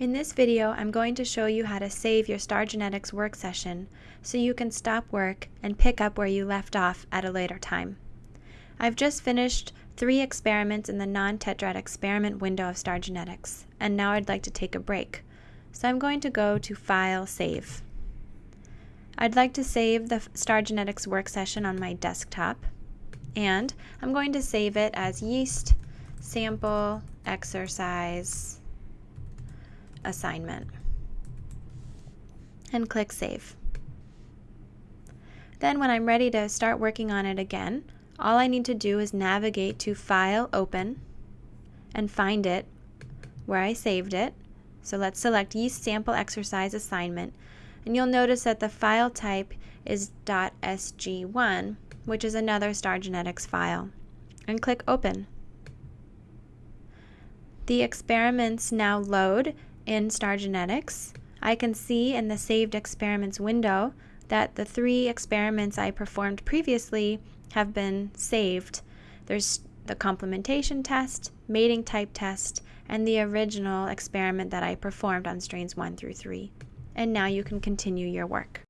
In this video, I'm going to show you how to save your Star Genetics work session so you can stop work and pick up where you left off at a later time. I've just finished three experiments in the non-tetrad experiment window of Star Genetics, and now I'd like to take a break. So I'm going to go to File, Save. I'd like to save the Star Genetics work session on my desktop, and I'm going to save it as yeast sample exercise assignment and click Save. Then when I'm ready to start working on it again, all I need to do is navigate to File, Open, and find it where I saved it. So let's select Yeast Sample Exercise Assignment, and you'll notice that the file type is .sg1, which is another Star Genetics file, and click Open. The experiments now load in Star Genetics, I can see in the Saved Experiments window that the three experiments I performed previously have been saved. There's the complementation test, mating type test, and the original experiment that I performed on strains 1 through 3. And now you can continue your work.